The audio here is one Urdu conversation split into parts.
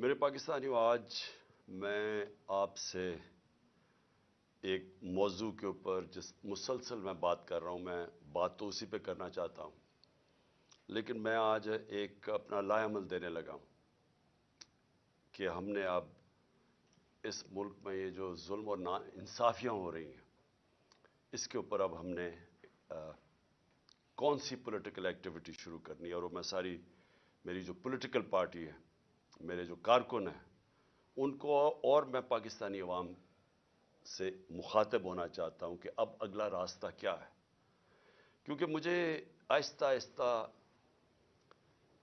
میرے پاکستانیوں آج میں آپ سے ایک موضوع کے اوپر جس مسلسل میں بات کر رہا ہوں، میں بات تو اسی پہ کرنا چاہتا ہوں، لیکن میں آج ایک اپنا لائے عمل دینے لگا ہوں کہ ہم نے اب اس ملک میں یہ جو ظلم اور نا انصافیاں ہو رہی ہیں، اس کے اوپر اب ہم نے کون سی پولیٹیکل ایکٹیویٹی شروع کرنی ہے؟ اور وہ میں ساری، میری جو پولیٹیکل پارٹی ہے میرے جو کارکن ہیں، ان کو اور میں پاکستانی عوام سے مخاطب ہونا چاہتا ہوں کہ اب اگلا راستہ کیا ہے۔ کیونکہ مجھے آہستہ آہستہ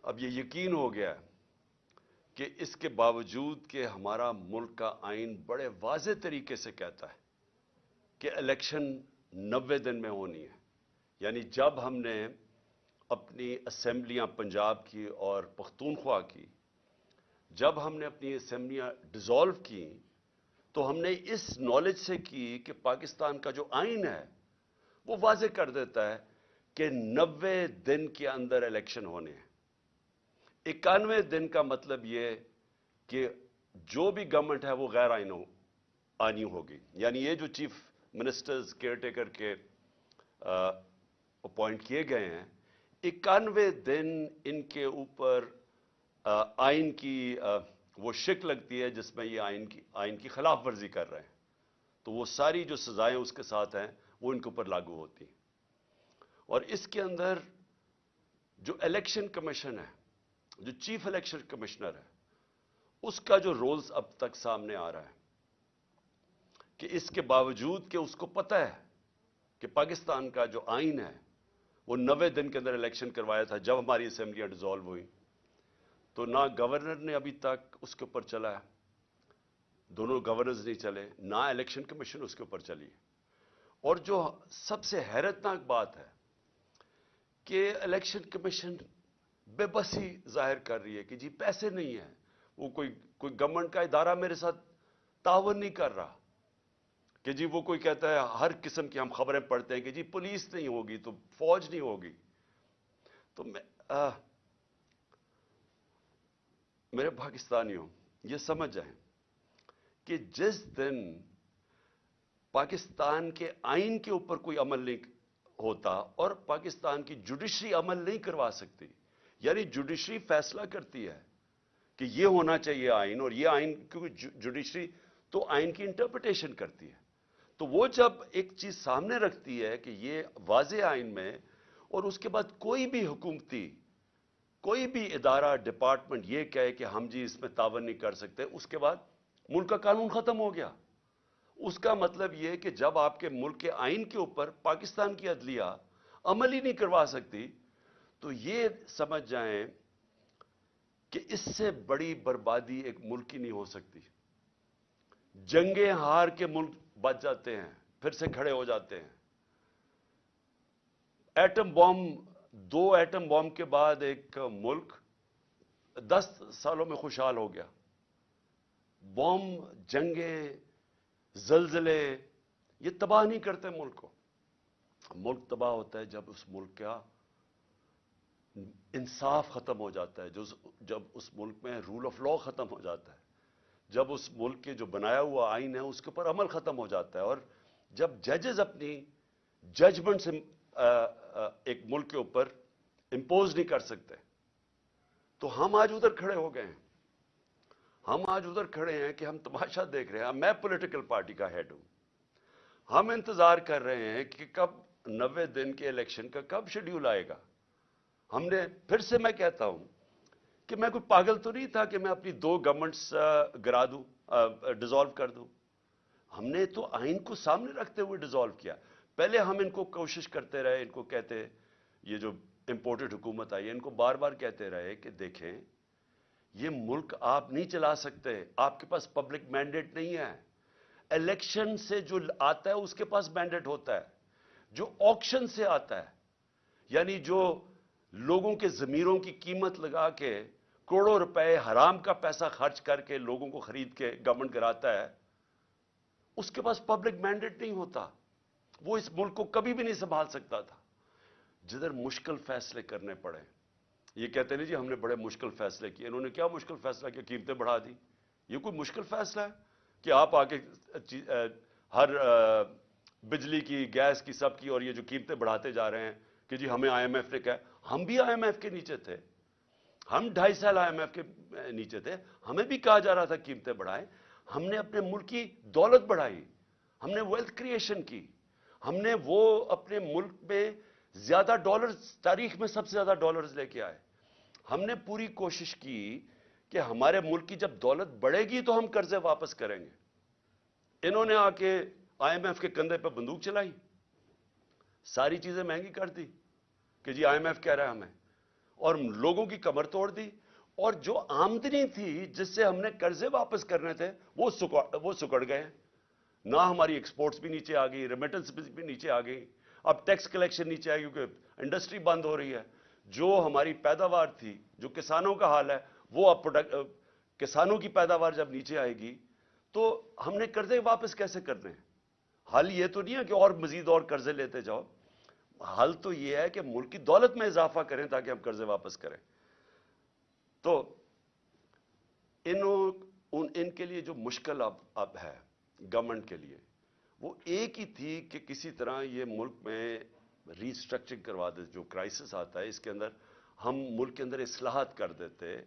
اب یہ یقین ہو گیا ہے کہ اس کے باوجود کہ ہمارا ملک کا آئین بڑے واضح طریقے سے کہتا ہے کہ الیکشن نوے دن میں ہونی ہے یعنی جب ہم نے اپنی اسمبلیاں پنجاب کی اور پختونخوا کی جب ہم نے اپنی اسمبلیاں ڈیزالو کی، تو ہم نے اس نالج سے کی کہ پاکستان کا جو آئین ہے، وہ واضح کر دیتا ہے کہ نوے دن کے اندر الیکشن ہونے ہیں۔ اکانوے دن کا مطلب یہ کہ جو بھی گورنمنٹ ہے، وہ غیر آئین آنی ہوگی۔ یعنی یہ جو چیف منسٹرز کیئر ٹیکر کے اپوائنٹ کیے گئے ہیں، اکانوے دن ان کے اوپر آئین کی وہ شک لگتی ہے جس میں یہ آئین کی آئین کی خلاف ورزی کر رہے ہیں۔ تو وہ ساری جو سزائیں اس کے ساتھ ہیں، وہ ان کے اوپر لاگو ہوتی ہیں۔ اور اس کے اندر جو الیکشن کمیشن ہے، جو چیف الیکشن کمشنر ہے، اس کا جو رولز اب تک سامنے آ رہا ہے، کہ اس کے باوجود کہ اس کو پتہ ہے کہ پاکستان کا جو آئین ہے، وہ نوے دن کے اندر الیکشن کروایا تھا جب ہماری اسمبلیاں ڈیزالو ہوئی۔ تو نہ گورنر نے ابھی تک اس کے اوپر چلا ہے۔ دونوں گورنرز نہیں چلے، نہ الیکشن کمیشن اس کے اوپر چلی۔ اور جو سب سے حیرتناک بات ہے کہ الیکشن کمیشن بے بسی ظاہر کر رہی ہے کہ جی پیسے نہیں ہیں، وہ کوئی کوئی گورنمنٹ کا ادارہ میرے ساتھ تعاون نہیں کر رہا۔ کہ جی وہ کوئی کہتا ہے ہر قسم کی ہم خبریں پڑھتے ہیں کہ جی پولیس نہیں ہوگی تو فوج نہیں ہوگی۔ تو میں میرے پاکستانیوں، یہ سمجھ جائیں کہ جس دن پاکستان کے آئین کے اوپر کوئی عمل نہیں ہوتا اور پاکستان کی جوڈیشری عمل نہیں کروا سکتی یعنی جوڈیشری فیصلہ کرتی ہے کہ یہ ہونا چاہیے آئین اور یہ آئین، کیونکہ جوڈیشری تو آئین کی انٹرپریٹیشن کرتی ہے۔ تو وہ جب ایک چیز سامنے رکھتی ہے کہ یہ واضح آئین میں اور اس کے بعد کوئی بھی حکومتی کوئی بھی ادارہ ڈپارٹمنٹ یہ کہے کہ ہم جی اس میں تعاون نہیں کر سکتے، اس کے بعد ملک کا قانون ختم ہو گیا۔ اس کا مطلب یہ کہ جب آپ کے ملک کے آئین کے اوپر پاکستان کی عدلیہ عمل ہی نہیں کروا سکتی، تو یہ سمجھ جائیں کہ اس سے بڑی بربادی ایک ملک کی نہیں ہو سکتی۔ جنگیں ہار کے ملک بچ جاتے ہیں، پھر سے کھڑے ہو جاتے ہیں۔ ایٹم بوم دو ایٹم بوم کے بعد ایک ملک دس سالوں میں خوشحال ہو گیا۔ بوم جنگیں، زلزلے، یہ تباہ نہیں کرتے ملک کو۔ ملک تباہ ہوتا ہے جب اس ملک کا انصاف ختم ہو جاتا ہے، جو جب اس ملک میں رول آف لا ختم ہو جاتا ہے۔ جب اس ملک کے جو بنایا ہوا آئین ہے، اس کے اوپر عمل ختم ہو جاتا ہے۔ اور جب ججز اپنی ججمنٹ سے ایک ملک کے اوپر امپوز نہیں کر سکتے۔ تو ہم آج ادھر کھڑے ہو گئے ہیں۔ ہم آج ادھر کھڑے ہیں کہ ہم تماشا دیکھ رہے ہیں۔ میں پولیٹیکل پارٹی کا ہیڈ ہوں۔ ہم انتظار کر رہے ہیں کہ کب نوے دن کے الیکشن کا کب شیڈیول آئے گا۔ ہم نے پھر سے میں کہتا ہوں کہ میں کوئی پاگل تو نہیں تھا کہ میں اپنی دو گورنمنٹس گرا دوں ڈیزالو کر دوں۔ ہم نے تو آئین کو سامنے رکھتے ہوئے ڈیزالو کیا۔ پہلے ہم ان کو کوشش کرتے رہے، ان کو کہتے، یہ جو امپورٹڈ حکومت آئی ہے، ان کو بار بار کہتے رہے کہ دیکھیں، یہ ملک آپ نہیں چلا سکتے، آپ کے پاس پبلک مینڈیٹ نہیں ہے۔ الیکشن سے جو آتا ہے، اس کے پاس مینڈیٹ ہوتا ہے۔ جو آکشن سے آتا ہے یعنی جو لوگوں کے ضمیروں کی قیمت لگا کے کروڑوں روپے حرام کا پیسہ خرچ کر کے لوگوں کو خرید کے گورنمنٹ کراتا ہے، اس کے پاس پبلک مینڈیٹ نہیں ہوتا۔ وہ اس ملک کو کبھی بھی نہیں سنبھال سکتا تھا۔ جدھر مشکل فیصلے کرنے پڑے، یہ کہتے ہیں جی ہم نے بڑے مشکل فیصلے کیے، انہوں نے کیا مشکل فیصلہ کیا؟ قیمتیں بڑھا دی۔ یہ کوئی مشکل فیصلہ ہے کہ آپ آگے ہر بجلی کی، گیس کی، سب کی اور یہ جو قیمتیں بڑھاتے جا رہے ہیں کہ جی ہمیں آئی ایم ایف نے کہا، ہم بھی آئی ایم ایف کے نیچے تھے۔ ہم ڈھائی سال آئی ایم ایف کے نیچے تھے۔ ہمیں بھی کہا جا رہا تھا قیمتیں بڑھائیں۔ ہم نے اپنے ملک کی دولت بڑھائی۔ ہم نے ویلتھ کریشن کی۔ ہم نے وہ اپنے ملک میں زیادہ ڈالرز، تاریخ میں سب سے زیادہ ڈالرز لے کے آئے۔ ہم نے پوری کوشش کی کہ ہمارے ملک کی جب دولت بڑھے گی تو ہم قرضے واپس کریں گے۔ انہوں نے آ کے آئی ایم ایف کے کندھے پہ بندوق چلائی۔ ساری چیزیں مہنگی کر دی کہ جی آئی ایم ایف کہہ رہا ہے ہمیں۔ اور لوگوں کی کمر توڑ دی۔ اور جو آمدنی تھی جس سے ہم نے قرضے واپس کرنے تھے، وہ وہ سکڑ گئے۔ نہ ہماری ایکسپورٹس بھی نیچے آ گئی ریمیٹنس بھی نیچے آ گئی۔ اب ٹیکس کلیکشن نیچے آئی کیونکہ انڈسٹری بند ہو رہی ہے۔ جو ہماری پیداوار تھی، جو کسانوں کا حال ہے، وہ اب کسانوں کی پیداوار جب نیچے آئے گی، تو ہم نے قرضے واپس کیسے کرنے ہیں؟ حل یہ تو نہیں ہے کہ اور مزید اور قرضے لیتے جاؤ۔ حل تو یہ ہے کہ ملک کی دولت میں اضافہ کریں تاکہ ہم قرضے واپس کریں۔ تو ان ان کے لیے جو مشکل اب اب ہے گورنمنٹ کے لیے۔ وہ ایک ہی تھی کہ کسی طرح یہ ملک میں ریسٹرکچرنگ کروا دے، جو کرائسس آتا ہے اس کے اندر ہم ملک کے اندر اصلاحات کر دیتے،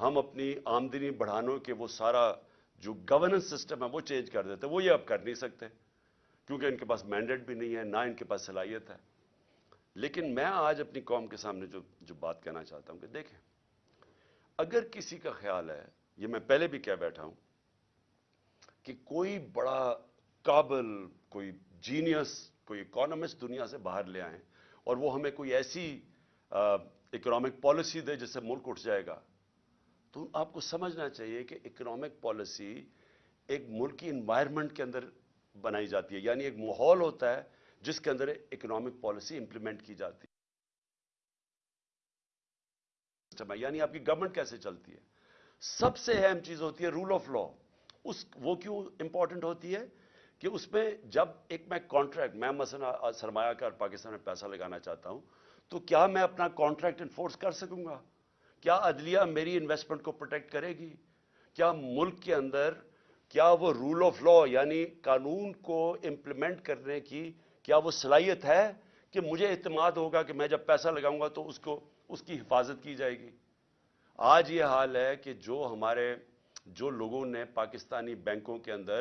ہم اپنی آمدنی بڑھانے کے وہ سارا جو گورننس سسٹم ہے وہ چینج کر دیتے، وہ یہ اب کر نہیں سکتے، کیونکہ ان کے پاس مینڈیٹ بھی نہیں ہے، نہ ان کے پاس صلاحیت ہے۔ لیکن میں آج اپنی قوم کے سامنے جو جو بات کہنا چاہتا ہوں کہ دیکھیں، اگر کسی کا خیال ہے، یہ میں پہلے بھی کہہ بیٹھا ہوں کہ کوئی بڑا قابل، کوئی جینیس کوئی اکانومسٹ دنیا سے باہر لے آئیں اور وہ ہمیں کوئی ایسی اکنامک پالیسی دے جس سے ملک اٹھ جائے گا۔ تو آپ کو سمجھنا چاہیے کہ اکنامک پالیسی ایک ملکی انوائرمنٹ کے اندر بنائی جاتی ہے یعنی ایک ماحول ہوتا ہے جس کے اندر اکنامک پالیسی امپلیمنٹ کی جاتی ہے۔ یعنی آپ کی گورنمنٹ کیسے چلتی ہے؟ سب سے اہم چیز ہوتی ہے رول آف لا اس وہ کیوں امپورٹنٹ ہوتی ہے کہ اس میں جب ایک میں کانٹریکٹ میں مثلا سرمایہ کار پاکستان میں پیسہ لگانا چاہتا ہوں، تو کیا میں اپنا کانٹریکٹ انفورس کر سکوں گا؟ کیا عدلیہ میری انویسٹمنٹ کو پروٹیکٹ کرے گی؟ کیا ملک کے اندر کیا وہ رول آف لا یعنی قانون کو امپلیمنٹ کرنے کی کیا وہ صلاحیت ہے کہ مجھے اعتماد ہوگا کہ میں جب پیسہ لگاؤں گا تو اس کو اس کی حفاظت کی جائے گی؟ آج یہ حال ہے کہ جو ہمارے جو لوگوں نے پاکستانی بینکوں کے اندر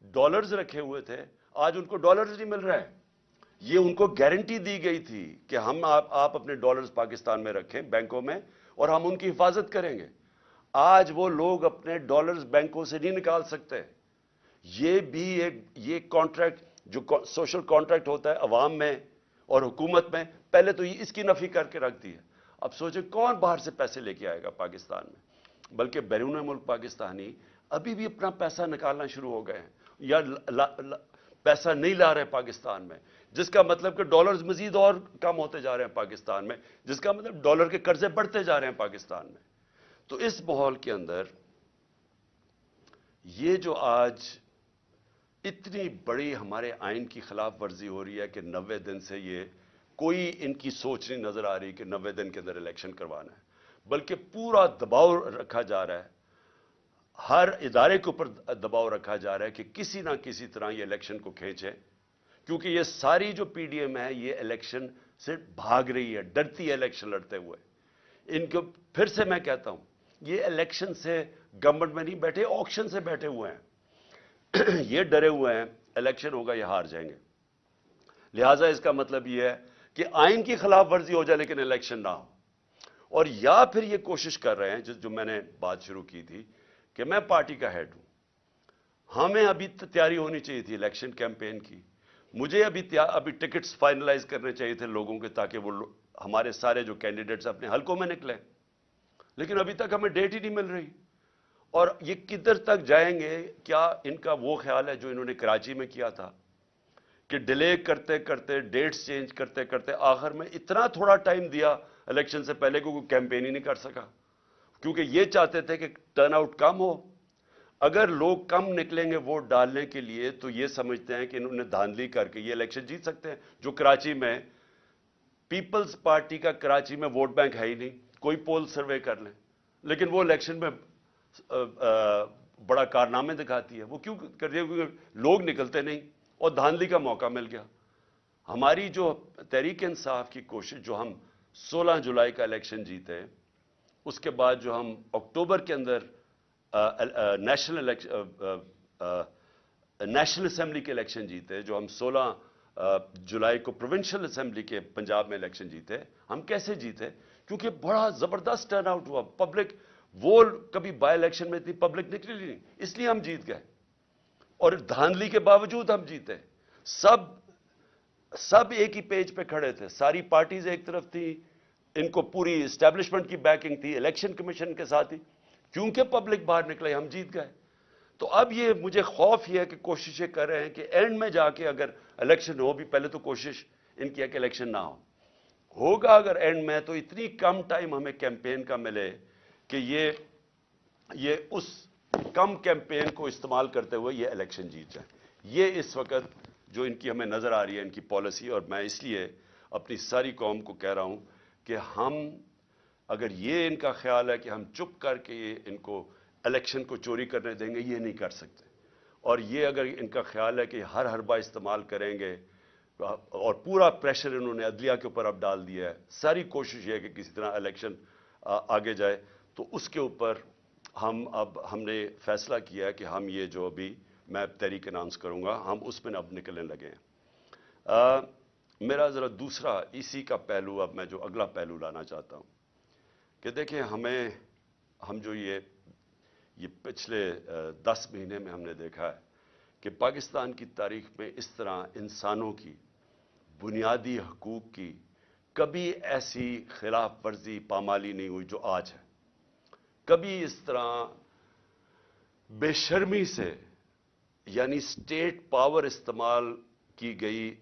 ڈالرز رکھے ہوئے تھے، آج ان کو ڈالرز نہیں مل رہا ہے یہ ان کو گارنٹی دی گئی تھی کہ ہم آپ آپ اپنے ڈالرز پاکستان میں رکھیں بینکوں میں اور ہم ان کی حفاظت کریں گے۔ آج وہ لوگ اپنے ڈالرز بینکوں سے نہیں نکال سکتے۔ یہ بھی ایک، یہ کانٹریکٹ جو سوشل کانٹریکٹ ہوتا ہے عوام میں اور حکومت میں، پہلے تو یہ اس کی نفی کر کے رکھ دی ہے۔ اب سوچیں کون باہر سے پیسے لے کے آئے گا پاکستان میں؟ بلکہ بیرون ملک پاکستانی ابھی بھی اپنا پیسہ نکالنا شروع ہو گئے ہیں، یا پیسہ نہیں لا رہے پاکستان میں، جس کا مطلب کہ ڈالرز مزید اور کم ہوتے جا رہے ہیں پاکستان میں، جس کا مطلب ڈالر کے قرضے بڑھتے جا رہے ہیں پاکستان میں۔ تو اس ماحول کے اندر یہ جو آج اتنی بڑی ہمارے آئین کی خلاف ورزی ہو رہی ہے کہ نوے دن سے یہ کوئی ان کی سوچ نہیں نظر آ رہی کہ نوے دن کے اندر الیکشن کروانا ہے۔ بلکہ پورا دباؤ رکھا جا رہا ہے۔ ہر ادارے کے اوپر دباؤ رکھا جا رہا ہے کہ کسی نہ کسی طرح یہ الیکشن کو کھینچے۔ کیونکہ یہ ساری جو پی ڈی ایم ہے، یہ الیکشن سے بھاگ رہی ہے، ڈرتی ہے الیکشن لڑتے ہوئے۔ ان کو پھر سے میں کہتا ہوں، یہ الیکشن سے گورنمنٹ میں نہیں بیٹھے، آکشن سے بیٹھے ہوئے ہیں۔ یہ ڈرے ہوئے ہیں، الیکشن ہوگا، یہ ہار جائیں گے۔ لہٰذا اس کا مطلب یہ ہے کہ آئین کی خلاف ورزی ہو جائے لیکن الیکشن نہ ہو۔ اور یا پھر یہ کوشش کر رہے ہیں جس جو میں نے بات شروع کی تھی، کہ میں پارٹی کا ہیڈ ہوں۔ ہمیں ابھی تیاری ہونی چاہیے تھی الیکشن کیمپین کی۔ مجھے ابھی ابھی ٹکٹس فائنلائز کرنے چاہیے تھے لوگوں کے، تاکہ وہ ہمارے سارے جو کینڈیڈیٹس اپنے حلقوں میں نکلیں۔ لیکن ابھی تک ہمیں ڈیٹ ہی نہیں مل رہی۔ اور یہ کدھر تک جائیں گے، کیا ان کا وہ خیال ہے جو انہوں نے کراچی میں کیا تھا؟ کہ ڈیلے کرتے کرتے ڈیٹس چینج کرتے کرتے آخر میں اتنا تھوڑا ٹائم دیا الیکشن سے پہلے کو کوئی کیمپین ہی نہیں کر سکا۔ کیونکہ یہ چاہتے تھے کہ ٹرن آؤٹ کم ہو۔ اگر لوگ کم نکلیں گے ووٹ ڈالنے کے لیے، تو یہ سمجھتے ہیں کہ انہوں نے دھاندلی کر کے یہ الیکشن جیت سکتے ہیں۔ جو کراچی میں پیپلز پارٹی کا کراچی میں ووٹ بینک ہے ہی نہیں۔ کوئی پول سروے کر لیں۔ لیکن وہ الیکشن میں بڑا کارنامے دکھاتی ہے۔ وہ کیوں کر رہی ہے؟ کیونکہ لوگ نکلتے نہیں۔ اور دھاندلی کا موقع مل گیا۔ ہماری جو تحریک انصاف کی کوشش، جو ہم سولہ جولائی کا الیکشن جیتے اس کے بعد جو ہم اکتوبر کے اندر نیشنل نیشنل اسمبلی کے الیکشن جیتے جو ہم سولہ جولائی کو پروونشل اسمبلی کے پنجاب میں الیکشن جیتے ہم کیسے جیتے کیونکہ بڑا زبردست ٹرن آؤٹ ہوا۔ پبلک وہ کبھی بائی الیکشن میں اتنی پبلک نکلی نہیں، اس لیے ہم جیت گئے۔ اور دھاندلی کے باوجود ہم جیتے سب سب ایک ہی پیج پہ کھڑے تھے۔ ساری پارٹیز ایک طرف تھی ان کو پوری اسٹیبلشمنٹ کی بیکنگ تھی الیکشن کمیشن کے ساتھ ہی۔ کیونکہ پبلک باہر نکلے ہم جیت گئے۔ تو اب یہ مجھے خوف یہ ہے کہ کوششیں کر رہے ہیں کہ اینڈ میں جا کے اگر الیکشن ہو بھی، پہلے تو کوشش ان کی ہے کہ الیکشن نہ ہو۔ ہوگا اگر اینڈ میں تو اتنی کم ٹائم ہمیں کیمپین کا ملے کہ یہ یہ اس کم کیمپین کو استعمال کرتے ہوئے یہ الیکشن جیت جائیں یہ اس وقت جو ان کی ہمیں نظر آ رہی ہے، ان کی پالیسی اور میں اس لیے اپنی ساری قوم کو کہہ رہا ہوں کہ ہم اگر یہ ان کا خیال ہے کہ ہم چپ کر کے یہ ان کو الیکشن کو چوری کرنے دیں گے، یہ نہیں کر سکتے۔ اور یہ اگر ان کا خیال ہے کہ ہر حربہ استعمال کریں گے اور پورا پریشر انہوں نے عدلیہ کے اوپر اب ڈال دیا ہے، ساری کوشش یہ ہے کہ کسی طرح الیکشن آگے جائے، تو اس کے اوپر ہم اب، ہم نے فیصلہ کیا ہے کہ ہم یہ جو ابھی میں تحریک اناؤنس کروں گا، ہم اس میں اب نکلنے لگے ہیں۔ میرا ذرا دوسرا اسی کا پہلو اب میں جو اگلا پہلو لانا چاہتا ہوں کہ دیکھیں ہمیں ہم جو یہ یہ پچھلے دس مہینے میں ہم نے دیکھا ہے کہ پاکستان کی تاریخ میں اس طرح انسانوں کی، بنیادی حقوق کی کبھی ایسی خلاف ورزی پامالی نہیں ہوئی جو آج ہے۔ کبھی اس طرح بے شرمی سے یعنی سٹیٹ پاور استعمال کی گئی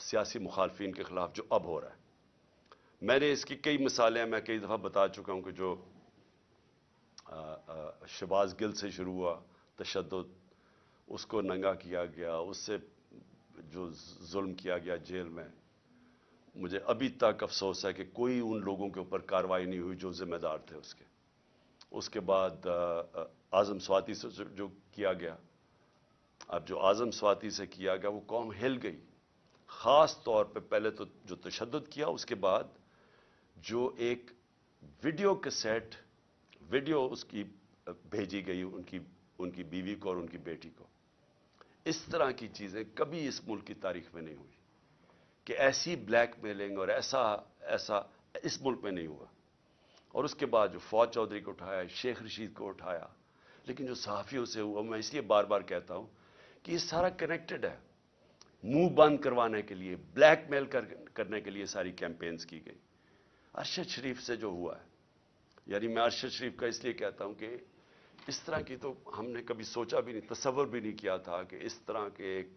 سیاسی مخالفین کے خلاف جو اب ہو رہا ہے۔ میں نے اس کی کئی مثالیں، میں کئی دفعہ بتا چکا ہوں کہ جو شباز گل سے شروع ہوا، تشدد، اس کو ننگا کیا گیا، اس سے جو ظلم کیا گیا جیل میں، مجھے ابھی تک افسوس ہے کہ کوئی ان لوگوں کے اوپر کاروائی نہیں ہوئی جو ذمہ دار تھے اس کے۔ اس کے بعد آزم سواتی سے جو کیا گیا، اب جو آزم سواتی سے کیا گیا، وہ قوم ہل گئی۔ خاص طور پہ پہلے تو جو تشدد کیا، اس کے بعد جو ایک ویڈیو کے سیٹ ویڈیو اس کی بھیجی گئی، ان کی ان کی بیوی کو اور ان کی بیٹی کو۔ اس طرح کی چیزیں کبھی اس ملک کی تاریخ میں نہیں ہوئی کہ ایسی بلیک میلنگ اور ایسا ایسا اس ملک میں نہیں ہوا۔ اور اس کے بعد جو فوج چودھری کو اٹھایا، شیخ رشید کو اٹھایا، لیکن جو صحافیوں سے ہوا، میں اس لیے بار بار کہتا ہوں کہ یہ سارا کنیکٹڈ ہے۔ منہ بند کروانے کے لیے بلیک میل کرنے کے لیے ساری کیمپینز کی گئی۔ ارشد شریف سے جو ہوا ہے یعنی میں ارشد شریف کا اس لیے کہتا ہوں کہ اس طرح کی تو ہم نے کبھی سوچا بھی نہیں، تصور بھی نہیں کیا تھا کہ اس طرح کے ایک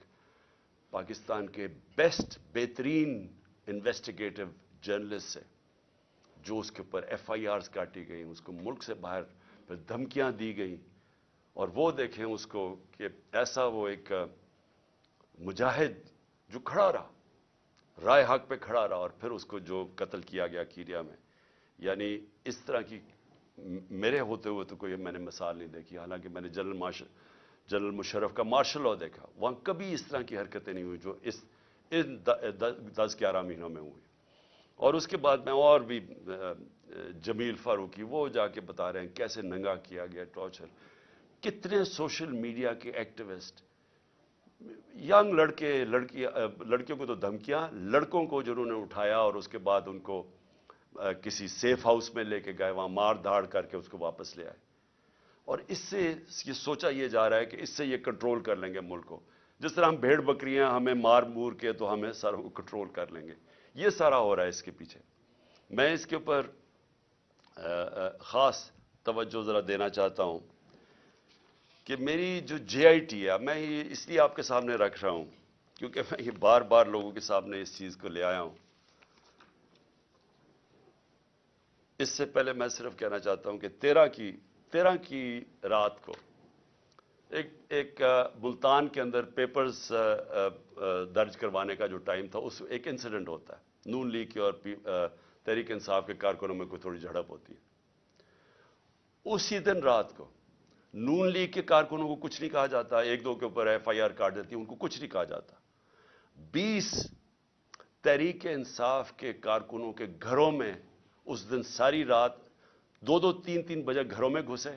پاکستان کے بیسٹ بہترین انویسٹیگیٹو جرنلسٹ سے، جو اس کے اوپر ایف آئی آرز کاٹی گئیں، اس کو ملک سے باہر پھر دھمکیاں دی گئیں۔ اور وہ دیکھیں اس کو کہ ایسا وہ ایک مجاہد جو کھڑا رہا، رائے حق پہ کھڑا رہا اور پھر اس کو جو قتل کیا گیا کیریا میں یعنی اس طرح کی میرے ہوتے ہوئے تو کوئی میں نے مثال نہیں دیکھی، حالانکہ میں نے جنرل مارشل جنرل مشرف کا مارشل لا دیکھا۔ وہاں کبھی اس طرح کی حرکتیں نہیں ہوئی جو اس، ان دس گیارہ مہینوں میں ہوئی۔ اور اس کے بعد میں اور بھی جمیل فاروقی، وہ جا کے بتا رہے ہیں کیسے ننگا کیا گیا، ٹارچر۔ کتنے سوشل میڈیا کے ایکٹیوسٹ ینگ لڑکے، لڑکی لڑکیوں کو تو دھمکیاں، لڑکوں کو جنہوں نے اٹھایا اور اس کے بعد ان کو کسی سیف ہاؤس میں لے کے گئے، وہاں مار دھاڑ کر کے اس کو واپس لے آئے۔ اور اس سے یہ سوچا یہ جا رہا ہے کہ اس سے یہ کنٹرول کر لیں گے ملک کو۔ جس طرح ہم بھیڑ بکریاں ہمیں مار مور کے تو ہمیں سارا کنٹرول کر لیں گے۔ یہ سارا ہو رہا ہے اس کے پیچھے۔ میں اس کے اوپر خاص توجہ ذرا دینا چاہتا ہوں۔ کہ میری جو جے آئی ٹی ہے، میں یہ اس لیے آپ کے سامنے رکھ رہا ہوں، کیونکہ میں یہ بار بار لوگوں کے سامنے اس چیز کو لے آیا ہوں۔ اس سے پہلے میں صرف کہنا چاہتا ہوں کہ تیرہ کی تیرہ کی رات کو ایک ایک ملتان کے اندر پیپرز درج کروانے کا جو ٹائم تھا، اس ایک انسیڈنٹ ہوتا ہے۔ نون لیگ نون لیگ کے کارکنوں کو کچھ نہیں کہا جاتا، ایک دو کے اوپر ایف آئی آر کاٹ دیتی ان کو کچھ نہیں کہا جاتا۔ بیس تحریک انصاف کے کارکنوں کے گھروں میں اس دن ساری رات دو دو تین تین بجے گھروں میں گھسے۔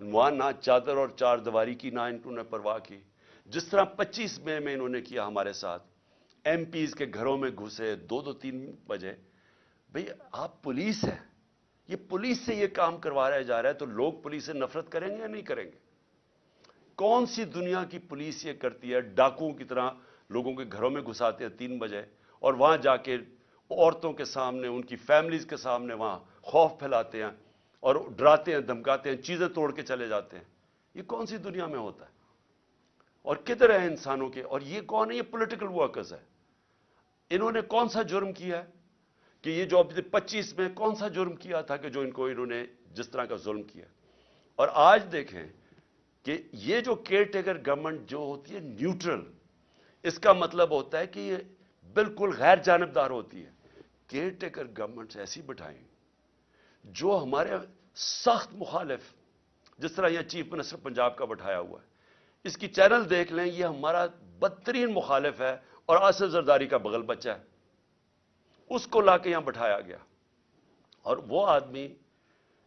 وہاں نہ چادر اور چار دیواری کی، نہ انہوں نے پرواہ کی۔ جس طرح پچیس مئی میں انہوں نے کیا ہمارے ساتھ، ایم پیز کے گھروں میں گھسے دو دو تین بجے۔ بھئی آپ پولیس ہیں۔ یہ پولیس سے یہ کام کروایا جا رہا ہے تو لوگ پولیس سے نفرت کریں گے یا نہیں کریں گے؟ کون سی دنیا کی پولیس یہ کرتی ہے؟ ڈاکوں کی طرح لوگوں کے گھروں میں گھساتے ہیں، تین بجے، اور وہاں جا کے عورتوں کے سامنے، ان کی فیملیز کے سامنے وہاں خوف پھیلاتے ہیں اور ڈراتے ہیں، دھمکاتے ہیں، چیزیں توڑ کے چلے جاتے ہیں۔ یہ کون سی دنیا میں ہوتا ہے؟ اور کدھر ہیں انسانوں کے؟ اور یہ کون ہے؟ یہ پولیٹیکل ورکرز ہے انہوں نے کون سا جرم کیا ہے؟ کہ یہ جو پچیس میں کون سا جرم کیا تھا کہ جو ان کو انہوں نے جس طرح کا ظلم کیا؟ اور آج دیکھیں کہ یہ جو کیئر ٹیکر گورنمنٹ جو ہوتی ہے نیوٹرل، اس کا مطلب ہوتا ہے کہ یہ بالکل غیر جانبدار ہوتی ہے۔ کیئر ٹیکر گورنمنٹ ایسی بٹھائیں جو ہمارے سخت مخالف، جس طرح یہ چیف منسٹر پنجاب کا بٹھایا ہوا ہے۔ اس کی چینل دیکھ لیں، یہ ہمارا بدترین مخالف ہے اور آصف زرداری کا بغل بچہ ہے۔ اس کو لا کے یہاں بٹھایا گیا۔ اور وہ آدمی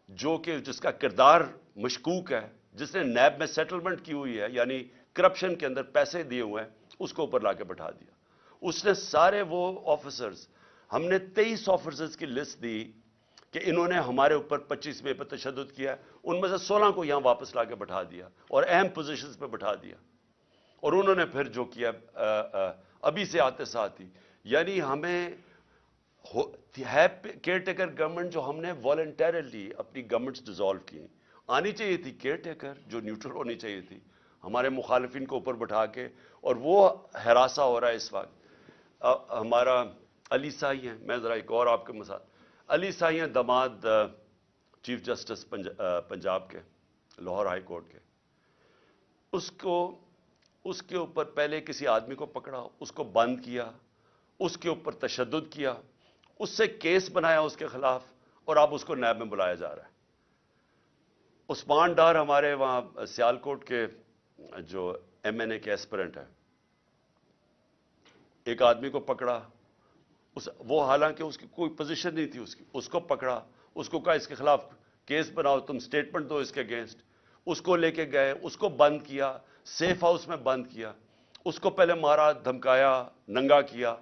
جو کہ جس کا کردار مشکوک ہے، جس نے نیب میں سیٹلمنٹ کی ہوئی ہے یعنی کرپشن کے اندر پیسے دیے ہوئے ہیں، اس کو اوپر لا کے بٹھا دیا۔ اس نے سارے وہ آفیسرز ہم نے تیئیس آفیسرز کی لسٹ دی کہ انہوں نے ہمارے اوپر پچیس میں پہ تشدد کیا ان میں سے سولہ کو یہاں واپس لا کے بٹھا دیا اور اہم پوزیشنز پہ بٹھا دیا۔ اور انہوں نے پھر جو کیا، آ آ آ، ابھی سے آتے ساتھ ہی یعنی ہمیں ہے کیئر ٹیکر گورنمنٹ جو ہم نے والنٹیرلی اپنی گورنمنٹس ڈیزالو کی آنی چاہیے تھی کیئر ٹیکر جو نیوٹرل ہونی چاہیے تھی، ہمارے مخالفین کو اوپر بٹھا کے، اور وہ ہراساں ہو رہا ہے اس وقت۔ ہمارا علی سائی ہیں، میں ذرا ایک اور آپ کے مساج علی سائی ہیں دماد چیف جسٹس پنجاب کے، لاہور ہائی کورٹ کے۔ اس کو، اس کے اوپر پہلے کسی آدمی کو پکڑا، اس کو بند کیا، اس کے اوپر تشدد کیا اس سے کیس بنایا اس کے خلاف اور اب اس کو نیب میں بلایا جا رہا ہے۔ عثمان ڈار ہمارے وہاں سیالکوٹ کے جو ایم این اے کے ایسپرنٹ ہے ایک آدمی کو پکڑا، اس وہ حالانکہ اس کی کوئی پوزیشن نہیں تھی اس کی، اس کو پکڑا، اس کو کہا اس کے خلاف کیس بناؤ، تم اسٹیٹمنٹ دو اس کے اگینسٹ اس کو لے کے گئے، اس کو بند کیا سیف ہاؤس میں بند کیا۔ اس کو پہلے مارا، دھمکایا، ننگا کیا۔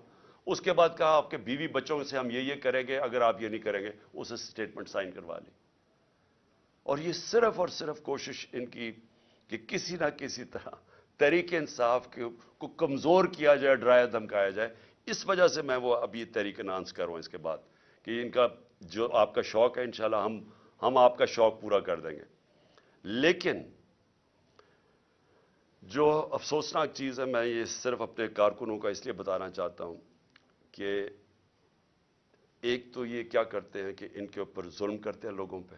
اس کے بعد کہا آپ کے بیوی بچوں سے ہم یہ یہ کریں گے، اگر آپ یہ نہیں کریں گے، اسے اسٹیٹمنٹ سائن کروا لی اور یہ صرف اور صرف کوشش ان کی کہ کسی نہ کسی طرح تحریک انصاف کو کمزور کیا جائے، ڈرایا، دھمکایا جائے۔ اس وجہ سے میں وہ ابھی تحریک انانس کر رہا ہوں اس کے بعد کہ ان کا جو آپ کا شوق ہے، انشاءاللہ ہم ہم آپ کا شوق پورا کر دیں گے۔ لیکن جو افسوسناک چیز ہے، میں یہ صرف اپنے کارکنوں کا اس لیے بتانا چاہتا ہوں کہ ایک تو یہ کیا کرتے ہیں کہ ان کے اوپر ظلم کرتے ہیں لوگوں پہ،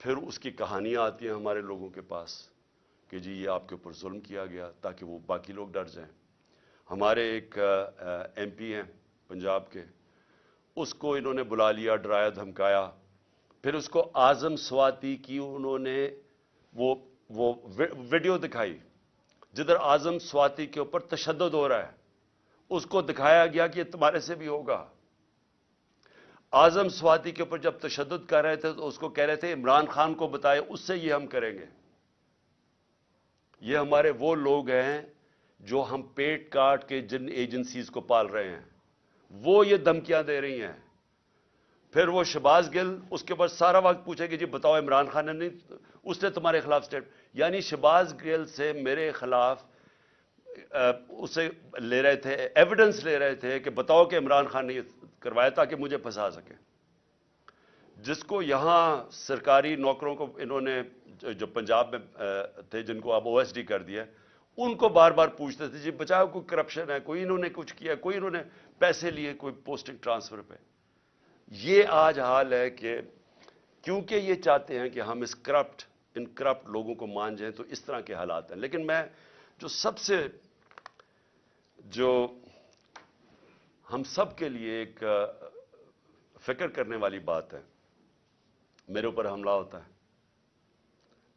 پھر اس کی کہانیاں آتی ہیں ہمارے لوگوں کے پاس کہ جی یہ آپ کے اوپر ظلم کیا گیا تاکہ وہ باقی لوگ ڈر جائیں۔ ہمارے ایک ایم پی ہیں پنجاب کے، اس کو انہوں نے بلا لیا، ڈرایا، دھمکایا۔ پھر اس کو اعظم سواتی کی انہوں نے وہ وہ ویڈیو دکھائی۔ جدھر اعظم سواتی کے اوپر تشدد ہو رہا ہے اس کو دکھایا گیا کہ یہ تمہارے سے بھی ہوگا۔ آزم سواتی کے اوپر جب تشدد کر رہے تھے تو اس کو کہہ رہے تھے، عمران خان کو بتائے، اس سے یہ ہم کریں گے۔ یہ ہمارے وہ لوگ ہیں جو ہم پیٹ کاٹ کے جن ایجنسیز کو پال رہے ہیں۔ وہ یہ دھمکیاں دے رہی ہیں۔ پھر وہ شباز گل، اس کے بعد سارا وقت پوچھے کہ جی بتاؤ عمران خان نے نہیں، اس نے تمہارے خلاف سٹیٹ یعنی شباز گل سے میرے خلاف اسے لے رہے تھے ایویڈنس لے رہے تھے کہ بتاؤ کہ عمران خان نے یہ کروایا تاکہ مجھے پھنسا سکیں جس کو یہاں سرکاری نوکروں کو انہوں نے جو پنجاب میں تھے، جن کو اب او ایس ڈی کر دیا ان کو بار بار پوچھتے تھے جی بچاؤ کوئی کرپشن ہے، کوئی انہوں نے کچھ کیا کوئی انہوں نے پیسے لیے، کوئی پوسٹنگ ٹرانسفر پہ۔ یہ آج حال ہے کہ کیونکہ یہ چاہتے ہیں کہ ہم اس کرپٹ ان کرپٹ لوگوں کو مان جائیں تو اس طرح کے حالات ہیں۔ لیکن میں جو سب سے جو ہم سب کے لیے ایک فکر کرنے والی بات ہے۔ میرے اوپر حملہ ہوتا ہے۔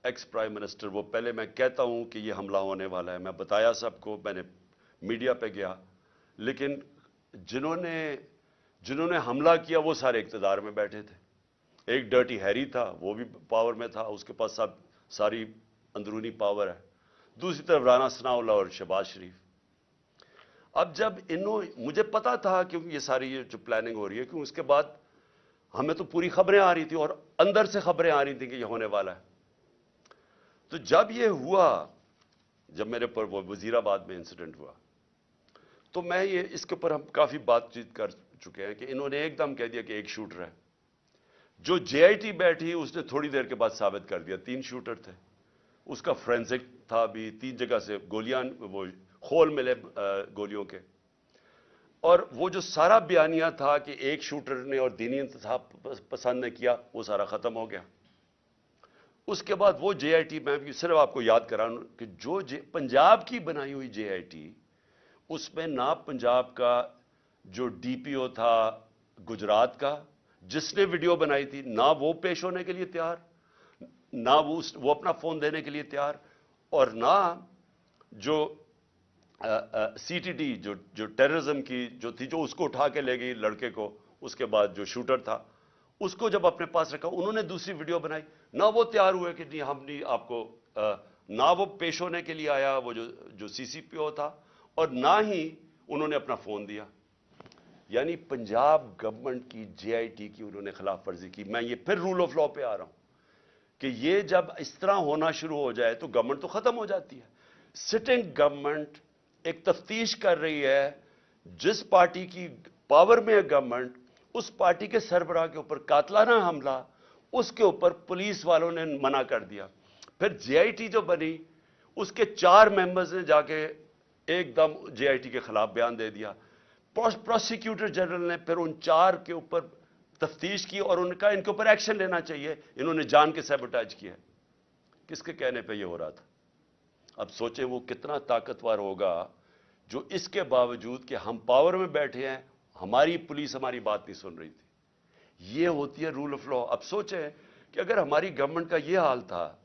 ایکس پرائم منسٹر وہ پہلے میں کہتا ہوں کہ یہ حملہ ہونے والا ہے۔ میں بتایا سب کو، میں نے میڈیا پہ گیا۔ لیکن جنہوں نے جنہوں نے حملہ کیا، وہ سارے اقتدار میں بیٹھے تھے۔ ایک ڈرٹی ہیری تھا، وہ بھی پاور میں تھا۔ اس کے پاس سب، ساری اندرونی پاور ہے۔ دوسری طرف رانا ثناء اللہ اور شہباز شریف۔ اب جب انہوں مجھے پتا تھا کیونکہ یہ ساری یہ جو پلاننگ ہو رہی ہے کیوں اس کے بعد ہمیں تو پوری خبریں آ رہی تھی اور اندر سے خبریں آ رہی تھیں کہ یہ ہونے والا ہے۔ تو جب یہ ہوا، جب میرے پر وہ وزیر آباد میں انسیڈنٹ ہوا، تو میں یہ اس کے اوپر ہم کافی بات چیت کر چکے ہیں کہ انہوں نے ایک دم کہہ دیا کہ ایک شوٹر ہے۔ جو جے آئی ٹی بیٹھی، اس نے تھوڑی دیر کے بعد ثابت کر دیا، تین شوٹر تھے۔ اس کا فرینزک تھا بھی، تین جگہ سے گولیاں وہ خول ملے گولیوں کے۔ اور وہ جو سارا بیانیہ تھا کہ ایک شوٹر نے اور دینی انتصاب پسند نے کیا، وہ سارا ختم ہو گیا۔ اس کے بعد وہ جے آئی ٹی، میں بھی صرف آپ کو یاد کرا کہ جو پنجاب کی بنائی ہوئی جے آئی ٹی، اس میں نہ پنجاب کا جو ڈی پی او تھا گجرات کا، جس نے ویڈیو بنائی تھی، نہ وہ پیش ہونے کے لیے تیار، نہ وہ وہ اپنا فون دینے کے لیے تیار، اور نہ جو سی ٹی ڈی جو جو ٹیررزم کی جو تھی، جو اس کو اٹھا کے لے گئی لڑکے کو، اس کے بعد جو شوٹر تھا، اس کو جب اپنے پاس رکھا، انہوں نے دوسری ویڈیو بنائی۔ نہ وہ تیار ہوئے کہ نہیں، ہم نہیں، آپ کو نہ وہ پیش ہونے کے لیے آیا، وہ جو جو سی سی پی او تھا، اور نہ ہی انہوں نے اپنا فون دیا۔ یعنی پنجاب گورنمنٹ کی جے آئی ٹی کی انہوں نے خلاف ورزی کی۔ میں یہ پھر رول آف لا پہ آ رہا ہوں کہ یہ جب اس طرح ہونا شروع ہو جائے تو گورنمنٹ تو ختم ہو جاتی ہے۔ سٹنگ گورنمنٹ ایک تفتیش کر رہی ہے، جس پارٹی کی پاور میں ہے گورنمنٹ اس پارٹی کے سربراہ کے اوپر قاتلانہ حملہ، اس کے اوپر پولیس والوں نے منع کر دیا۔ پھر جے آئی ٹی جو بنی، اس کے چار ممبرز نے جا کے ایک دم جے آئی ٹی کے خلاف بیان دے دیا۔ پروسیکیوٹر جنرل نے پھر ان چار کے اوپر تفتیش کی اور ان کا ان کے اوپر ایکشن لینا چاہیے۔ انہوں نے جان کے سیبوٹاج کیا۔ کس کے کہنے پہ یہ ہو رہا تھا؟ اب سوچیں وہ کتنا طاقتور ہوگا جو اس کے باوجود کہ ہم پاور میں بیٹھے ہیں، ہماری پولیس ہماری بات نہیں سن رہی تھی۔ یہ ہوتی ہے رول آف لا اب سوچیں کہ اگر ہماری گورنمنٹ کا یہ حال تھا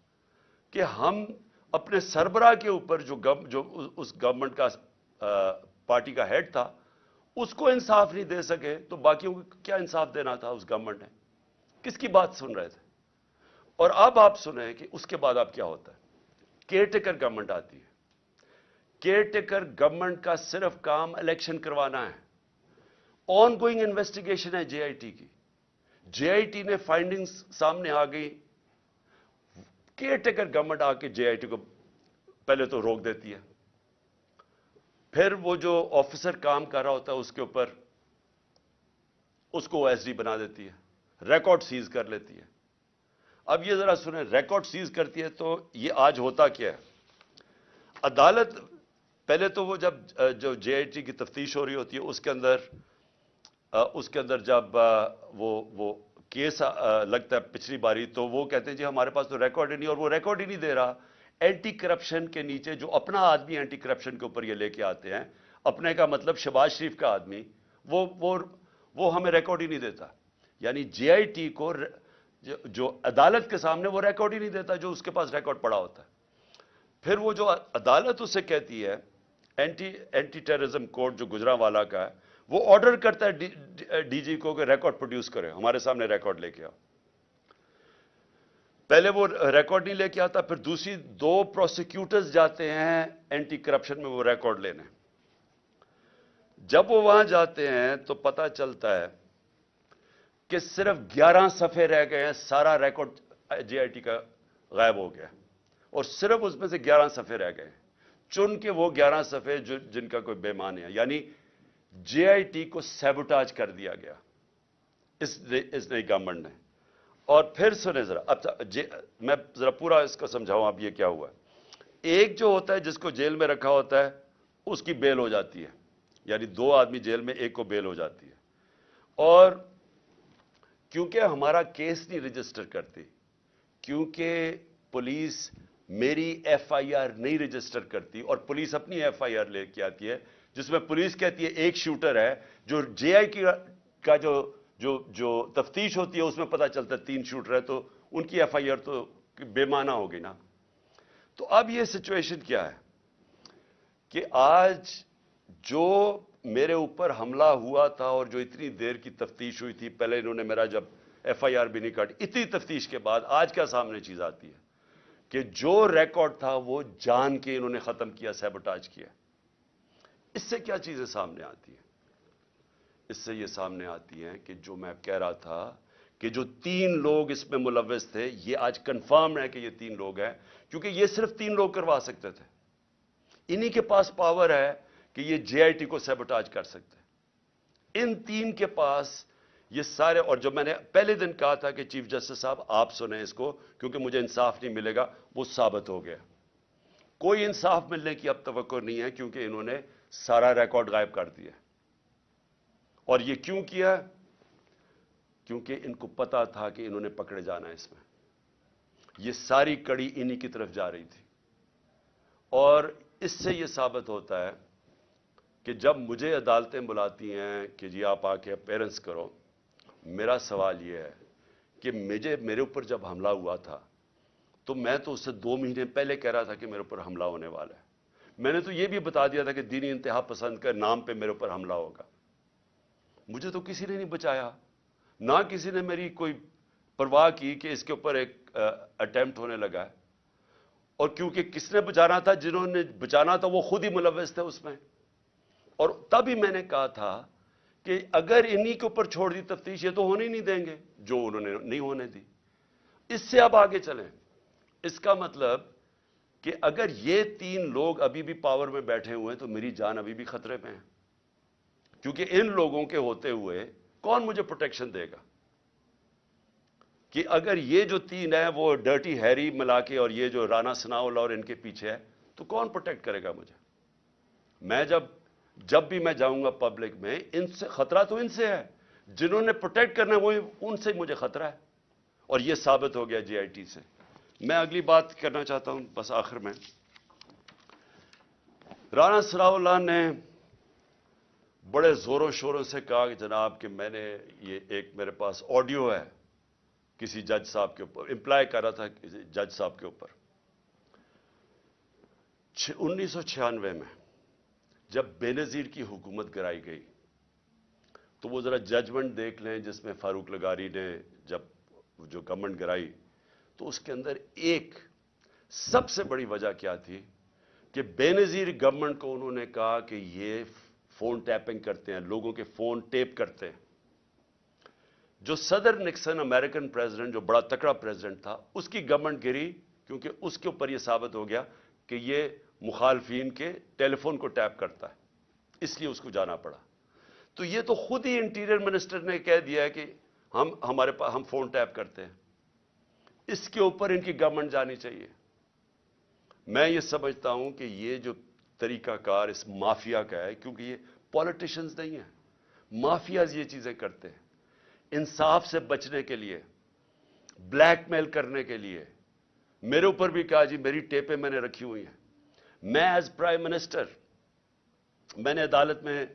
کہ ہم اپنے سربراہ کے اوپر جو جو اس گورنمنٹ کا پارٹی کا ہیڈ تھا، اس کو انصاف نہیں دے سکے تو باقیوں کو کیا انصاف دینا تھا اس گورنمنٹ نے؟ کس کی بات سن رہے تھے؟ اور اب آپ سنیں کہ اس کے بعد اب کیا ہوتا ہے؟ کیئر ٹیکر گورنمنٹ آتی ہے۔ کیئر ٹیکر گورنمنٹ کا صرف کام الیکشن کروانا ہے۔ آن گوئنگ انویسٹیگیشن ہے جے آئی ٹی کی۔ جے آئی ٹی نے فائنڈنگ سامنے آ گئی۔ کیئر ٹیکر گورنمنٹ آ کے جے آئی ٹی کو پہلے تو روک دیتی ہے۔ پھر وہ جو آفیسر کام کر رہا ہوتا ہے اس کے اوپر اس کو ایس ڈی بنا دیتی ہے۔ ریکارڈ سیز کر لیتی ہے۔ اب یہ ذرا سنیں ریکارڈ سیز کرتی ہے تو یہ آج ہوتا کیا ہے؟ عدالت، پہلے تو وہ جب جو جے آئی ٹی کی تفتیش ہو رہی ہوتی ہے، اس کے اندر اس کے اندر جب وہ وہ کیس لگتا ہے پچھلی باری، تو وہ کہتے ہیں جی ہمارے پاس تو ریکارڈ ہی نہیں، اور وہ ریکارڈ ہی نہیں دے رہا۔ اینٹی کرپشن کے نیچے جو اپنا آدمی اینٹی کرپشن کے اوپر یہ لے کے آتے ہیں، اپنے کا مطلب شباز شریف کا آدمی، وہ وہ وہ ہمیں ریکارڈ ہی نہیں دیتا۔ یعنی جے آئی ٹی کو جو عدالت کے سامنے وہ ریکارڈ ہی نہیں دیتا جو اس کے پاس ریکارڈ پڑا ہوتا ہے۔ پھر وہ جو عدالت اسے کہتی ہے اینٹی اینٹی ٹیررزم کوڈ جو گجرا والا کا ہے، وہ آرڈر کرتا ہے ڈی جی کو کہ ریکارڈ پروڈیوس کرے، ہمارے سامنے ریکارڈ لے کے آؤ۔ پہلے وہ ریکارڈ نہیں لے کے آتا، پھر دوسری دو پروسیکیوٹرز جاتے ہیں اینٹی کرپشن میں وہ ریکارڈ لینے۔ جب وہ وہاں جاتے ہیں تو پتا چلتا ہے کہ صرف گیارہ صفحے رہ گئے ہیں، سارا ریکارڈ جے آئی ٹی کا غائب ہو گیا اور صرف اس میں سے گیارہ صفحے رہ گئے چن کے وہ گیارہ صفحے جن کا کوئی بیمان ہے۔ یعنی جے آئی ٹی کو سیبوٹاج کر دیا گیا۔ اس نئی گورنمنٹ نے۔ اور پھر سنیں ذرا، اب میں ذرا پورا اس کا سمجھاؤں، اب یہ کیا ہوا ہے۔ ایک جو ہوتا ہے، جس کو جیل میں رکھا ہوتا ہے، اس کی بیل ہو جاتی ہے۔ یعنی دو آدمی جیل میں، ایک کو بیل ہو جاتی ہے۔ اور کیونکہ ہمارا کیس نہیں رجسٹر کرتی کیونکہ پولیس میری ایف آئی آر نہیں رجسٹر کرتی اور پولیس اپنی ایف آئی آر لے کے آتی ہے، جس میں پولیس کہتی ہے ایک شوٹر ہے، جو جے آئی کی کا جو جو جو تفتیش ہوتی ہے، اس میں پتہ چلتا ہے تین شوٹر ہے، تو ان کی ایف آئی آر تو بے معنی ہوگی نا۔ تو اب یہ سچویشن کیا ہے؟ کہ آج جو میرے اوپر حملہ ہوا تھا اور جو اتنی دیر کی تفتیش ہوئی تھی، پہلے انہوں نے میرا جب ایف آئی آر بھی نہیں کاٹی، اتنی تفتیش کے بعد آج کیا سامنے چیز آتی ہے کہ جو ریکارڈ تھا وہ جان کے انہوں نے ختم کیا سیبٹاج کیا۔ اس سے کیا چیزیں سامنے آتی ہیں؟ اس سے یہ سامنے آتی ہیں کہ جو میں کہہ رہا تھا کہ جو تین لوگ اس میں ملوث تھے، یہ آج کنفرم ہے کہ یہ تین لوگ ہیں، کیونکہ یہ صرف تین لوگ کروا سکتے تھے۔ انہی کے پاس پاور ہے کہ یہ جے آئی ٹی کو سیبوٹاج کر سکتے ان تین کے پاس یہ سارے، اور جو میں نے پہلے دن کہا تھا کہ چیف جسٹس صاحب آپ سنیں اس کو، کیونکہ مجھے انصاف نہیں ملے گا، وہ ثابت ہو گیا۔ کوئی انصاف ملنے کی اب توقع نہیں ہے، کیونکہ انہوں نے سارا ریکارڈ غائب کر دیا۔ اور یہ کیوں کیا؟ کیونکہ ان کو پتا تھا کہ انہوں نے پکڑے جانا ہے اس میں۔ یہ ساری کڑی انہی کی طرف جا رہی تھی۔ اور اس سے یہ ثابت ہوتا ہے کہ جب مجھے عدالتیں بلاتی ہیں کہ جی آپ آ کے پیرنٹس کرو، میرا سوال یہ ہے کہ مجھے، میرے اوپر جب حملہ ہوا تھا، تو میں تو اس سے دو مہینے پہلے کہہ رہا تھا کہ میرے اوپر حملہ ہونے والا ہے۔ میں نے تو یہ بھی بتا دیا تھا کہ دینی انتہا پسند کے نام پہ میرے اوپر حملہ ہوگا۔ مجھے تو کسی نے نہیں بچایا۔ نہ کسی نے میری کوئی پرواہ کی کہ اس کے اوپر ایک اٹیمپٹ ہونے لگا ہے۔ اور کیونکہ کس نے بچانا تھا، جنہوں نے بچانا تھا، وہ خود ہی ملوث تھے اس میں۔ اور تب ہی میں نے کہا تھا کہ اگر انہی کے اوپر چھوڑ دی تفتیش، یہ تو ہونے ہی نہیں دیں گے، جو انہوں نے نہیں ہونے دی۔ اس سے اب آگے چلیں۔ اس کا مطلب کہ اگر یہ تین لوگ ابھی بھی پاور میں بیٹھے ہوئے ہیں، تو میری جان ابھی بھی خطرے پہ ہیں کیونکہ ان لوگوں کے ہوتے ہوئے کون مجھے پروٹیکشن دے گا؟ کہ اگر یہ جو تین ہے وہ ڈرٹی ہیری ملا کے اور یہ جو رانا سناول اور ان کے پیچھے ہے، تو کون پروٹیکٹ کرے گا مجھے؟ میں جب جب بھی میں جاؤں گا پبلک میں، ان سے خطرہ تو ان سے ہے۔ جنہوں نے پروٹیکٹ کرنا ہے وہ ان سے مجھے خطرہ ہے۔ اور یہ ثابت ہو گیا جی آئی ٹی سے۔ میں اگلی بات کرنا چاہتا ہوں، بس آخر میں۔ رانا سراؤ اللہ نے بڑے زوروں شوروں سے کہا کہ جناب کہ میں نے یہ ایک میرے پاس آڈیو ہے۔ کسی جج صاحب کے اوپر امپلائی کر رہا تھا جج صاحب کے اوپر۔ انیس سو چھیانوے میں جب بے نظیر کی حکومت گرائی گئی، تو وہ ذرا ججمنٹ دیکھ لیں جس میں فاروق لگاری نے جب جو گورنمنٹ گرائی، تو اس کے اندر ایک سب سے بڑی وجہ کیا تھی کہ بے نظیر گورنمنٹ کو انہوں نے کہا کہ یہ فون ٹیپنگ کرتے ہیں، لوگوں کے فون ٹیپ کرتے ہیں۔ جو صدر نکسن، امریکن پریزیڈنٹ جو بڑا تکڑا پریزیڈنٹ تھا، اس کی گورنمنٹ گری کیونکہ اس کے اوپر یہ ثابت ہو گیا کہ یہ مخالفین کے ٹیلی فون کو ٹیپ کرتا ہے۔ اس لیے اس کو جانا پڑا۔ تو یہ تو خود ہی انٹیریئر منسٹر نے کہہ دیا ہے کہ ہم، ہمارے پاس ہم فون ٹیپ کرتے ہیں۔ اس کے اوپر ان کی گورنمنٹ جانی چاہیے۔ میں یہ سمجھتا ہوں کہ یہ جو طریقہ کار اس مافیا کا ہے، کیونکہ یہ پالیٹیشنز نہیں ہیں۔ مافیاز یہ چیزیں کرتے ہیں۔ انصاف سے بچنے کے لیے بلیک میل کرنے کے لیے۔ میرے اوپر بھی کہا جی میری ٹیپیں میں نے رکھی ہوئی ہیں۔ میں ایز پرائم منسٹر میں نے عدالت میں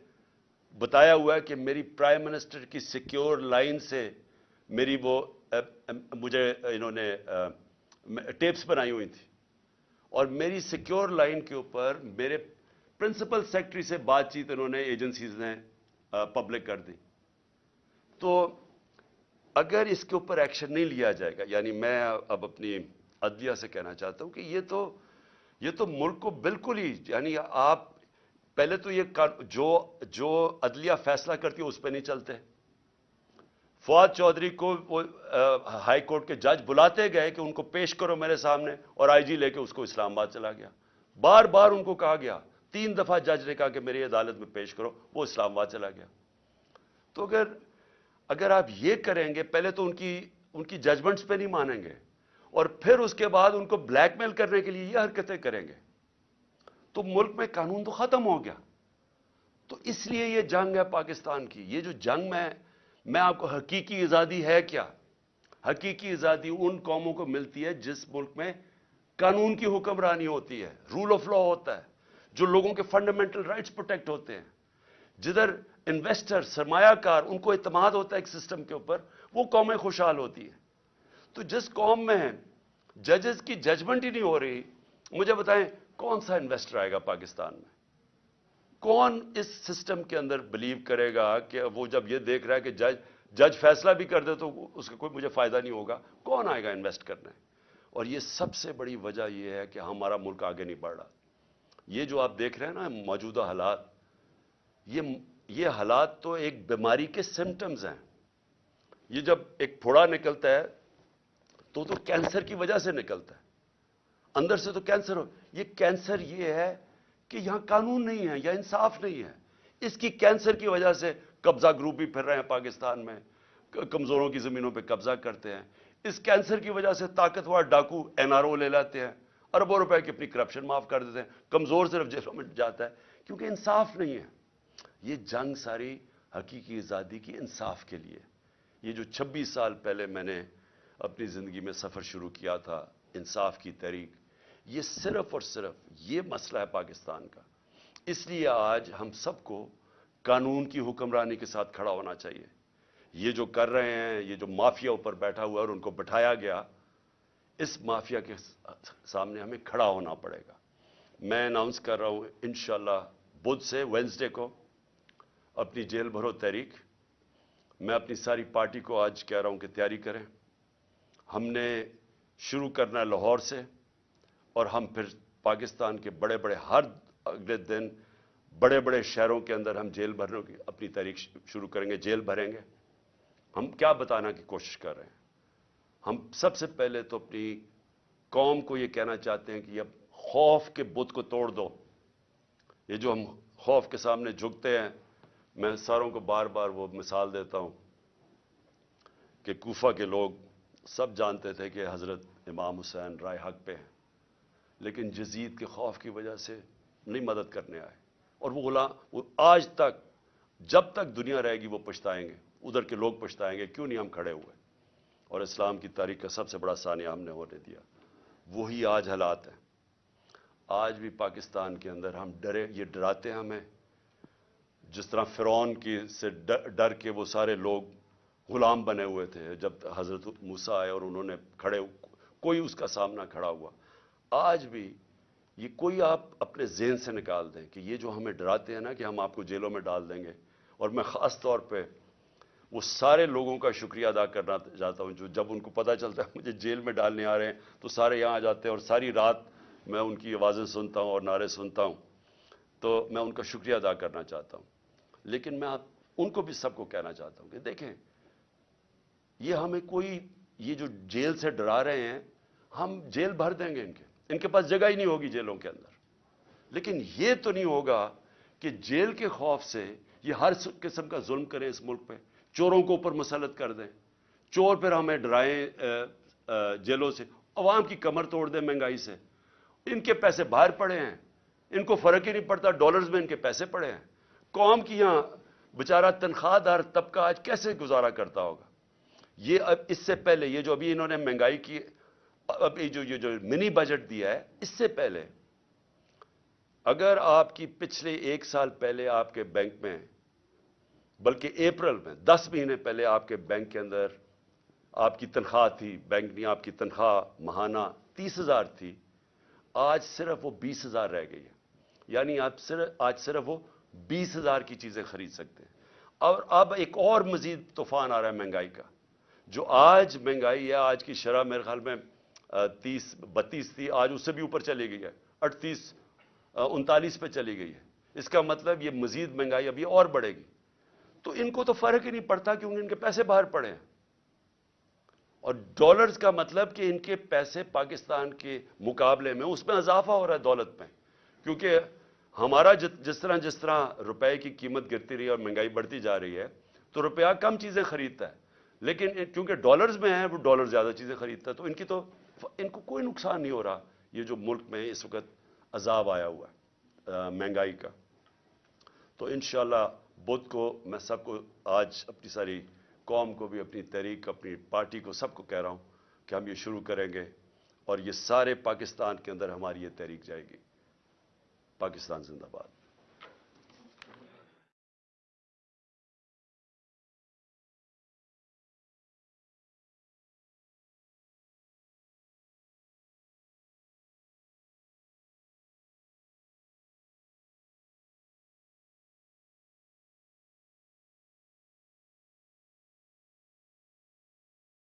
بتایا ہوا ہے کہ میری پرائم منسٹر کی سیکیور لائن سے میری وہ مجھے انہوں نے ٹیپس بنائی ہوئی تھی۔ اور میری سیکیور لائن کے اوپر میرے پرنسپل سیکٹری سے بات چیت انہوں نے ایجنسیز نے پبلک کر دی۔ تو اگر اس کے اوپر ایکشن نہیں لیا جائے گا یعنی میں اب اپنی عدلیہ سے کہنا چاہتا ہوں کہ یہ تو یہ تو ملک کو بالکل ہی یعنی آپ پہلے تو یہ جو جو عدلیہ فیصلہ کرتی ہے، اس پہ نہیں چلتے۔ فواد چودھری کو وہ ہائی کورٹ کے جج بلاتے گئے کہ ان کو پیش کرو میرے سامنے اور آئی جی لے کے اس کو اسلام آباد چلا گیا۔ بار بار ان کو کہا گیا، تین دفعہ جج نے کہا کہ میری عدالت میں پیش کرو، وہ اسلام آباد چلا گیا۔ تو اگر اگر آپ یہ کریں گے، پہلے تو ان کی ان کی ججمنٹس پہ نہیں مانیں گے۔ اور پھر اس کے بعد ان کو بلیک میل کرنے کے لیے یہ حرکتیں کریں گے۔ تو ملک میں قانون تو ختم ہو گیا۔ تو اس لیے یہ جنگ ہے پاکستان کی۔ یہ جو جنگ میں میں آپ کو حقیقی آزادی ہے کیا؟ حقیقی آزادی ان قوموں کو ملتی ہے جس ملک میں قانون کی حکمرانی ہوتی ہے رول آف لا ہوتا ہے، جو لوگوں کے فنڈامنٹل رائٹس پروٹیکٹ ہوتے ہیں۔ جدھر انویسٹر سرمایہ کار، ان کو اعتماد ہوتا ہے ایک سسٹم کے اوپر، وہ قومیں خوشحال ہوتی ہیں۔ تو جس قوم میں ہیں ججز کی ججمنٹ ہی نہیں ہو رہی، مجھے بتائیں کون سا انویسٹر آئے گا پاکستان میں؟ کون اس سسٹم کے اندر بلیو کرے گا کہ وہ جب یہ دیکھ رہا ہے کہ جج جج فیصلہ بھی کر دے تو اس کا کوئی مجھے فائدہ نہیں ہوگا۔ کون آئے گا انویسٹ کرنے؟ اور یہ سب سے بڑی وجہ یہ ہے کہ ہمارا ملک آگے نہیں بڑھ رہا۔ یہ جو آپ دیکھ رہے ہیں نا، موجودہ حالات، یہ یہ حالات تو ایک بیماری کے سمٹمز ہیں۔ یہ جب ایک پھوڑا نکلتا ہے تو تو کینسر کی وجہ سے نکلتا ہے۔ اندر سے تو کینسر ہو۔ یہ کینسر یہ ہے کہ یہاں قانون نہیں ہے یا انصاف نہیں ہے۔ اس کی کینسر کی وجہ سے قبضہ گروپ بھی پھر رہے ہیں پاکستان میں۔ کمزوروں کی زمینوں پہ قبضہ کرتے ہیں۔ اس کینسر کی وجہ سے طاقتور ڈاکو این آر او لے لاتے ہیں۔ اربوں روپے کی اپنی کرپشن معاف کر دیتے ہیں۔ کمزور صرف جیلوں میں جاتا ہے۔ کیونکہ انصاف نہیں ہے۔ یہ جنگ ساری حقیقی آزادی کی انصاف کے لیے۔ یہ جو چھبیس سال پہلے میں نے اپنی زندگی میں سفر شروع کیا تھا، انصاف کی تحریک، یہ صرف اور صرف یہ مسئلہ ہے پاکستان کا۔ اس لیے آج ہم سب کو قانون کی حکمرانی کے ساتھ کھڑا ہونا چاہیے۔ یہ جو کر رہے ہیں، یہ جو مافیا اوپر بیٹھا ہوا ہے اور ان کو بٹھایا گیا، اس مافیا کے سامنے ہمیں کھڑا ہونا پڑے گا۔ میں اناؤنس کر رہا ہوں انشاءاللہ بدھ سے وینسڈے کو اپنی جیل بھرو تحریک۔ میں اپنی ساری پارٹی کو آج کہہ رہا ہوں کہ تیاری کریں۔ ہم نے شروع کرنا لاہور سے اور ہم پھر پاکستان کے بڑے بڑے ہر اگلے دن بڑے بڑے شہروں کے اندر ہم جیل بھرنے کی اپنی تاریخ شروع کریں گے، جیل بھریں گے۔ ہم کیا بتانا کی کوشش کر رہے ہیں؟ ہم سب سے پہلے تو اپنی قوم کو یہ کہنا چاہتے ہیں کہ اب خوف کے بت کو توڑ دو۔ یہ جو ہم خوف کے سامنے جھکتے ہیں، میں ساروں کو بار بار وہ مثال دیتا ہوں کہ کوفہ کے لوگ سب جانتے تھے کہ حضرت امام حسین رائے حق پہ ہیں، لیکن جزید کے خوف کی وجہ سے نہیں مدد کرنے آئے۔ اور وہ غلام، وہ آج تک، جب تک دنیا رہے گی وہ پچھتائیں گے، ادھر کے لوگ پچھتائیں گے، کیوں نہیں ہم کھڑے ہوئے؟ اور اسلام کی تاریخ کا سب سے بڑا ثانیہ ہم نے ہونے دیا۔ وہی آج حالات ہیں۔ آج بھی پاکستان کے اندر ہم ڈرے، یہ ڈراتے ہمیں۔ جس طرح فرعون کی سے ڈر کے وہ سارے لوگ غلام بنے ہوئے تھے جب حضرت موسا آئے اور انہوں نے کھڑے کوئی اس کا سامنا کھڑا ہوا۔ آج بھی یہ کوئی آپ اپنے ذہن سے نکال دیں کہ یہ جو ہمیں ڈراتے ہیں نا کہ ہم آپ کو جیلوں میں ڈال دیں گے۔ اور میں خاص طور پہ وہ سارے لوگوں کا شکریہ ادا کرنا چاہتا ہوں جو جب ان کو پتہ چلتا ہے مجھے جیل میں ڈالنے آ رہے ہیں تو سارے یہاں آ جاتے ہیں اور ساری رات میں ان کی آوازیں سنتا ہوں اور نعرے سنتا ہوں۔ تو میں ان کا شکریہ ادا کرنا چاہتا ہوں۔ لیکن میں ان کو بھی سب کو کہنا چاہتا ہوں کہ دیکھیں یہ ہمیں کوئی یہ جو جیل سے ڈرا رہے ہیں، ہم جیل بھر دیں گے ان کے۔ ان کے پاس جگہ ہی نہیں ہوگی جیلوں کے اندر۔ لیکن یہ تو نہیں ہوگا کہ جیل کے خوف سے یہ ہر قسم کا ظلم کریں اس ملک پہ۔ چوروں کو اوپر مسلط کر دیں۔ چور پھر ہمیں ڈرائیں جیلوں سے۔ عوام کی کمر توڑ دیں مہنگائی سے۔ ان کے پیسے باہر پڑے ہیں۔ ان کو فرق ہی نہیں پڑتا، ڈالرز میں ان کے پیسے پڑے ہیں۔ قوم کی یہاں بیچارہ تنخواہ دار طبقہ آج کیسے گزارا کرتا ہوگا؟ یہ اب اس سے پہلے، یہ جو ابھی انہوں نے مہنگائی کی، اب جو، یہ جو منی بجٹ دیا ہے، اس سے پہلے، اگر آپ کی پچھلے ایک سال پہلے آپ کے بینک میں، بلکہ اپریل میں، دس مہینے پہلے آپ کے بینک کے اندر آپ کی تنخواہ تھی، بینک نے آپ کی تنخواہ ماہانہ تیس ہزار تھی، آج صرف وہ بیس ہزار رہ گئی ہے۔ یعنی آپ صرف، آج صرف وہ بیس ہزار کی چیزیں خرید سکتے ہیں۔ اور اب ایک اور مزید طوفان آ رہا ہے مہنگائی کا۔ جو آج مہنگائی ہے، آج کی شرح میرے خیال میں تیس، بتیس تھی، آج اس سے بھی اوپر چلی گئی ہے اٹھتیس انتالیس پہ چلی گئی ہے۔ اس کا مطلب یہ مزید مہنگائی ابھی اور بڑھے گی۔ تو ان کو تو فرق ہی نہیں پڑتا کیونکہ ان کے پیسے باہر پڑے ہیں۔ اور ڈالرز کا مطلب کہ ان کے پیسے پاکستان کے مقابلے میں، اس میں اضافہ ہو رہا ہے دولت میں۔ کیونکہ ہمارا جس طرح جس طرح روپے کی قیمت گرتی رہی ہے اور مہنگائی بڑھتی جا رہی ہے، تو روپیہ کم چیزیں خریدتا ہے۔ لیکن چونکہ ڈالرز میں ہیں، وہ ڈالر زیادہ چیزیں خریدتا ہے، تو ان کی تو ان کو کوئی نقصان نہیں ہو رہا۔ یہ جو ملک میں اس وقت عذاب آیا ہوا ہے مہنگائی کا۔ تو انشاءاللہ بدھ کو، میں سب کو آج اپنی ساری قوم کو بھی، اپنی تحریک، اپنی پارٹی کو سب کو کہہ رہا ہوں کہ ہم یہ شروع کریں گے اور یہ سارے پاکستان کے اندر ہماری یہ تحریک جائے گی۔ پاکستان زندہ باد۔